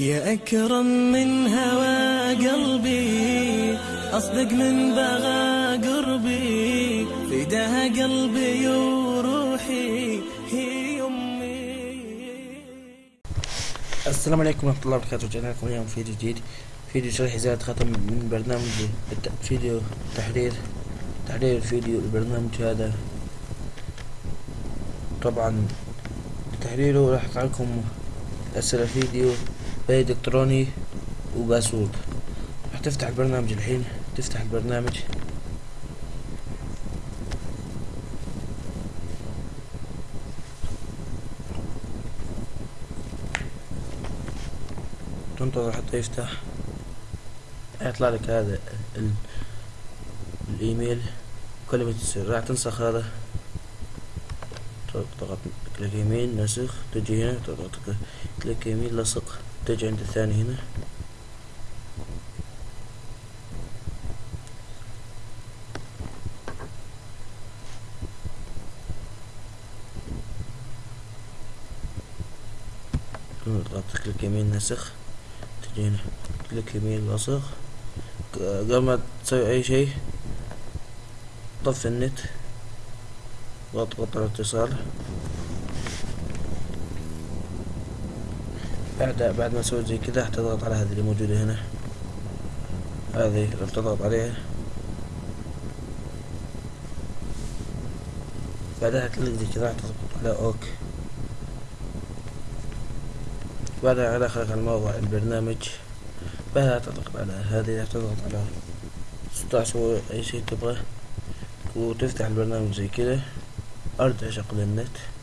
يا أكرم من هوى قلبي أصدق من بغى قربي فداها قلبي وروحي هي أمي. السلام عليكم ورحمة الله وبركاته. رجعنا لكم اليوم فيديو جديد. فيديو شرح زيادة ختم من برنامج فيديو تحرير تحرير الفيديو البرنامج هذا. طبعا تحريره راح يطلع لكم أسئلة فيديو. بريد إلكتروني وباسورد. راح تفتح البرنامج الحين تفتح البرنامج. تنتظر حتى يفتح. يطلع لك هذا ال... الإيميل. كلمة السر راح تنسخ هذا. تضغط click يمين نسخ. تجي هنا تضغط. click يمين لصق. تجي عند الثاني هنا. تضغط click يمين نسخ. تجي هنا. كليك يمين لصق قبل ما تسوي أي شيء طفي النت. واضغط على الاتصال بعد بعد ما سويت زي كذا تضغط على هذه اللي موجودة هنا. هذه لما تضغط عليها. بعدها تلاقي زي كذا تضغط على أوك. بعدها على خلق الموضوع البرنامج. بعدها تضغط على هذه تضغط على أو أي شيء تبغاه وتفتح البرنامج زي كذا أرجع شغل النت.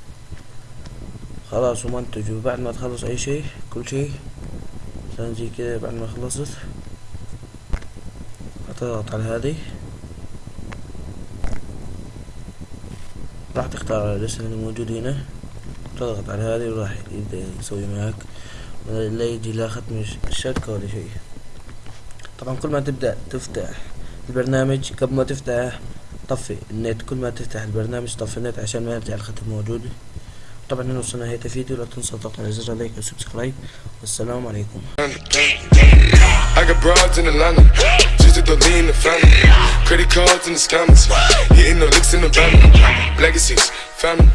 خلاص ومنتج وبعد ما تخلص أي شيء كل شيء مثلا زي كذا بعد ما خلصت. تضغط على هذه. راح تختار الاسم اللي موجود هنا. تضغط على هذه وراح يبدأ يسوي معك لا يجي لا ختم الشبكة ولا شيء. طبعا كل ما تبدأ تفتح البرنامج قبل ما تفتح طفي النت. كل ما تفتح البرنامج طفي النت عشان ما يرجع الختم موجود. طبعا هنا وصلنا نهاية الفيديو لا تنسى تضغط على زر اللايك والسبسكرايب والسلام عليكم I got broads in Atlanta, just to lean the family. Credit cards and the scammers, hitting the licks in the van. Legacies, family,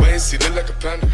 wait and see, look like a panda.